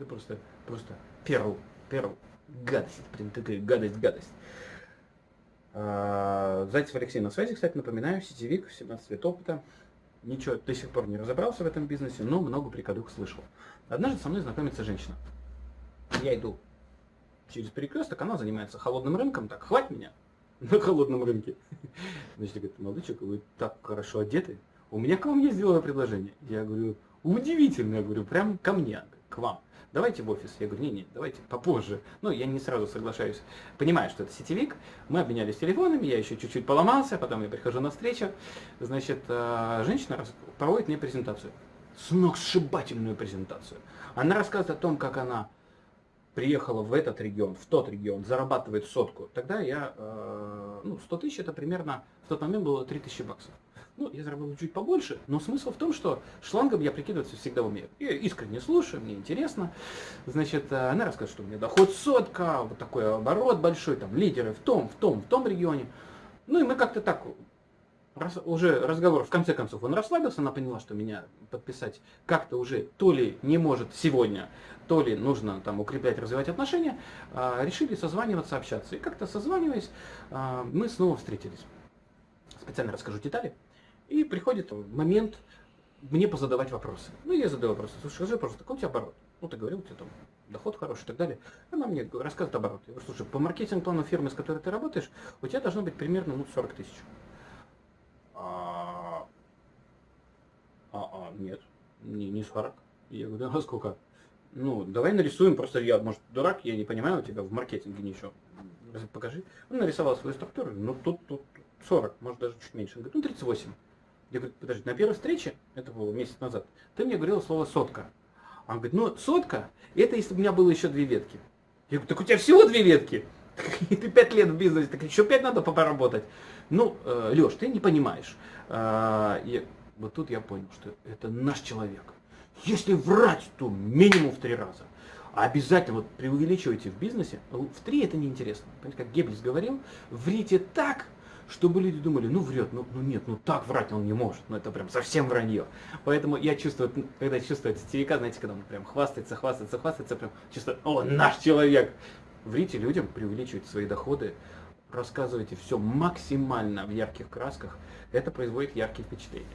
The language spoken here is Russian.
Это просто, просто перл, перл. Гадость, прям такая гадость, гадость. А, Зайцев Алексей на связи, кстати, напоминаю, сетевик, 17 лет опыта. Ничего до сих пор не разобрался в этом бизнесе, но много приколюх слышал. Однажды со мной знакомится женщина. Я иду через перекресток, она занимается холодным рынком, так, хватит меня на холодном рынке. Значит, говорит, молодой человек, вы так хорошо одеты, у меня к вам есть деловое предложение. Я говорю, удивительно, я говорю, прям ко мне, к вам. Давайте в офис. Я говорю, не, не, давайте попозже. Ну, я не сразу соглашаюсь. Понимаю, что это сетевик. Мы обменялись телефонами, я еще чуть-чуть поломался, потом я прихожу на встречу. Значит, э, женщина проводит мне презентацию. Сногсшибательную презентацию. Она рассказывает о том, как она приехала в этот регион, в тот регион, зарабатывает сотку. Тогда я, э, ну, 100 тысяч это примерно, в тот момент было 3000 баксов. Ну, я заработал чуть побольше, но смысл в том, что шлангом я прикидываться всегда умею. Я искренне слушаю, мне интересно. Значит, э, она рассказывает, что у меня доход сотка, вот такой оборот большой, там лидеры в том, в том, в том регионе. Ну и мы как-то так раз, уже разговор, в конце концов, он расслабился, она поняла, что меня подписать как-то уже то ли не может сегодня, то ли нужно там укреплять, развивать отношения, а, решили созваниваться, общаться. И как-то созваниваясь, а, мы снова встретились. Специально расскажу детали. И приходит момент мне позадавать вопросы. Ну, я задаю вопросы. Слушай, скажи, пожалуйста, какой у тебя оборот? Ну, ты говорил, у тебя там доход хороший и так далее. Она мне рассказывает оборот. Я говорю, слушай, по маркетинг-плану фирмы, с которой ты работаешь, у тебя должно быть примерно ну, 40 тысяч. А, а, а нет, не, не 40. Я говорю, а сколько? Ну, давай нарисуем, просто я, может, дурак, я не понимаю, у тебя в маркетинге ничего. Покажи. Он нарисовал свою структуру, ну тут, тут 40, может даже чуть меньше. Он говорит, ну 38. Я говорю, подожди, на первой встрече, это было месяц назад, ты мне говорил слово сотка. Он говорит, ну сотка, это если бы у меня было еще две ветки. Я говорю, так у тебя всего две ветки? Ты пять лет в бизнесе, так еще пять надо поработать. Ну, э, Леш, ты не понимаешь. Э, и вот тут я понял, что это наш человек. Если врать, то минимум в три раза. Обязательно вот преувеличивайте в бизнесе. В три это неинтересно. Понимаете, как Геббельс говорил, врите так, чтобы люди думали, ну врет, ну, ну нет, ну так врать он не может, ну это прям совсем вранье. Поэтому я чувствую, когда чувствую сетевика, знаете, когда он прям хвастается, хвастается, хвастается, прям чувствую, о, наш человек. Врите людям, преувеличивайте свои доходы, рассказывайте все максимально в ярких красках, это производит яркие впечатления.